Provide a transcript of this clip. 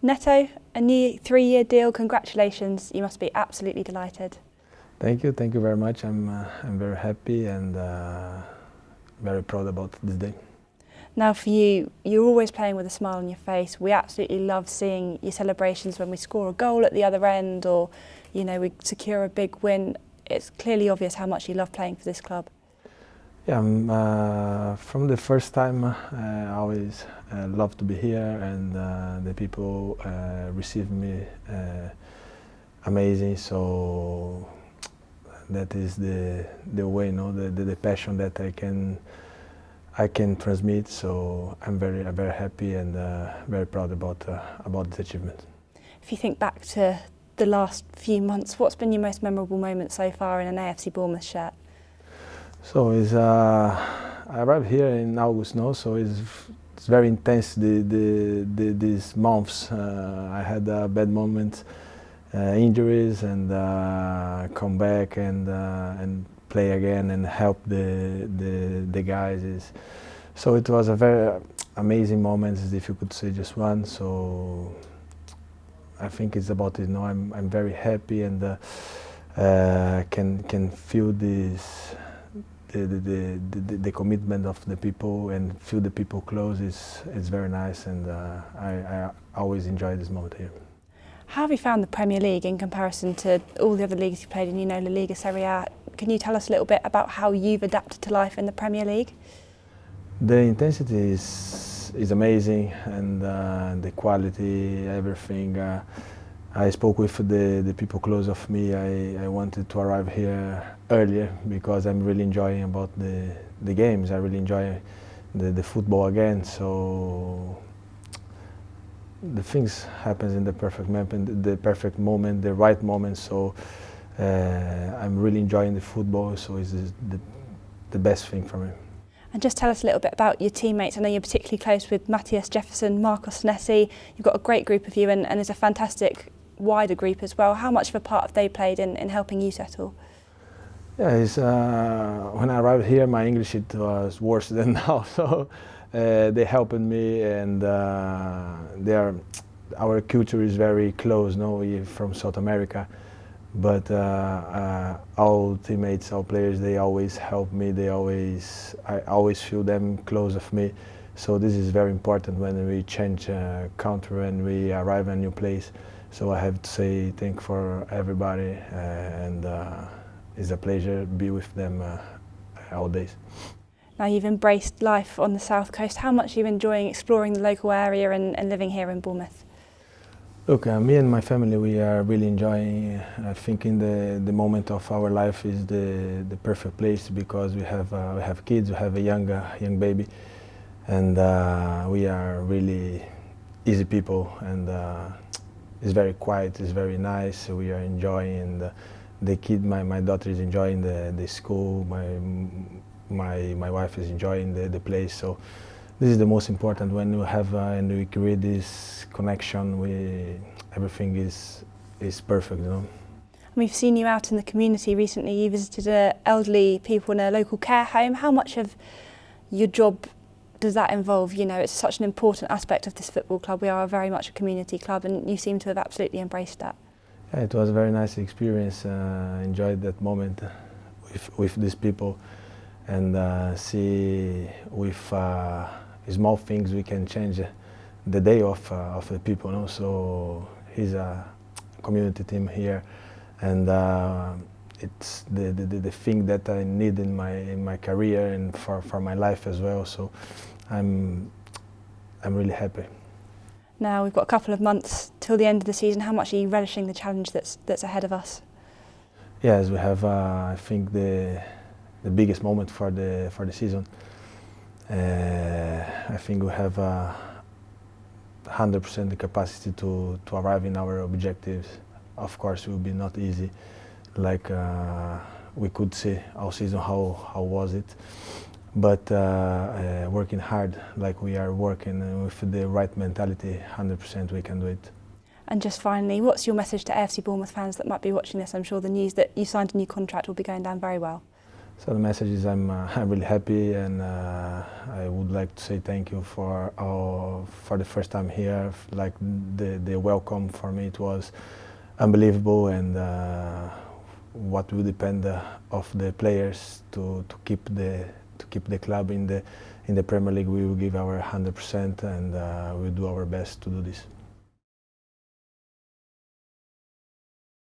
Neto, a new three-year deal, congratulations. You must be absolutely delighted. Thank you, thank you very much. I'm, uh, I'm very happy and uh, very proud about this day. Now for you, you're always playing with a smile on your face. We absolutely love seeing your celebrations when we score a goal at the other end or, you know, we secure a big win. It's clearly obvious how much you love playing for this club. Yeah, um, uh, from the first time uh, I always uh, love to be here and uh, the people uh, receive me uh, amazing so that is the the way know the, the, the passion that I can I can transmit. So I'm very, very happy and very proud about about this achievement. If you think back to the last few months, what's been your most memorable moment so far in an AFC Bournemouth shirt? So it's, uh, I arrived here in August now, so it's it's very intense the, the, the these months. Uh, I had a bad moment, uh, injuries, and uh, come back and and play again and help the the, the guys. Is, so it was a very amazing moment, if you could say just one. So I think it's about it. Know, I'm I'm very happy and uh, uh, can can feel this. The, the, the, the, commitment of the people and feel the people close is, is very nice and uh, I, I always enjoy this moment here. How have you found the Premier League in comparison to all the other leagues you played in, you know, La Liga, Serie A? Can you tell us a little bit about how you've adapted to life in the Premier League? The intensity is, is amazing and uh, the quality, everything. Uh, I spoke with the, the people close of me. I, I wanted to arrive here earlier because I'm really enjoying about the, the games. I really enjoy the, the football again. So the things happens in the perfect moment, the perfect moment, the right moment. So uh, I'm really enjoying the football. So it's the, the best thing for me. And just tell us a little bit about your teammates. I know you're particularly close with Matías Jefferson, Marcos Senesi. You've got a great group of you and, and there's a fantastic wider group as well. How much of a part have they played in, in helping you settle? Yeah, uh, when I arrived here, my English it was worse than now. So uh, they helped me and uh, our culture is very close, no, we're from South America. But uh, uh, all teammates, all players, they always help me. They always, I always feel them close of me. So this is very important when we change uh, country and we arrive in a new place. So I have to say thank for everybody, uh, and uh, it's a pleasure to be with them uh, all days. Now you've embraced life on the south coast. How much are you enjoying exploring the local area and, and living here in Bournemouth? Look, uh, me and my family, we are really enjoying. I think in the the moment of our life is the the perfect place because we have uh, we have kids, we have a young uh, young baby, and uh, we are really easy people, and uh, it's very quiet, it's very nice. We are enjoying the, the kid. My my daughter is enjoying the the school. My my my wife is enjoying the, the place. So this is the most important when you have uh, and we create this connection. We everything is is perfect, you know. We've seen you out in the community recently. You visited uh, elderly people in a local care home. How much of your job does that involve? You know, it's such an important aspect of this football club. We are very much a community club, and you seem to have absolutely embraced that. Yeah, it was a very nice experience. Uh, enjoyed that moment with with these people and uh, see with uh, small things we can change the day of, uh, of the people. You? So he's a community team here and uh, it's the, the, the thing that I need in my, in my career and for, for my life as well. So I'm, I'm really happy. Now we've got a couple of months till the end of the season. How much are you relishing the challenge that's, that's ahead of us? Yes, we have, uh, I think, the the biggest moment for the for the season. Uh, I think we have 100% uh, the capacity to to arrive in our objectives. Of course, it will be not easy, like uh, we could see our season how how was it, but uh, uh, working hard like we are working with the right mentality, 100% we can do it. And just finally, what's your message to AFC Bournemouth fans that might be watching this? I'm sure the news that you signed a new contract will be going down very well. So the message is I'm, uh, I'm really happy and uh, I would like to say thank you for our, for the first time here. Like the, the welcome for me it was unbelievable and uh, what will depend uh, of the players to, to keep the to keep the club in the in the Premier League. We will give our 100% and uh, we'll do our best to do this.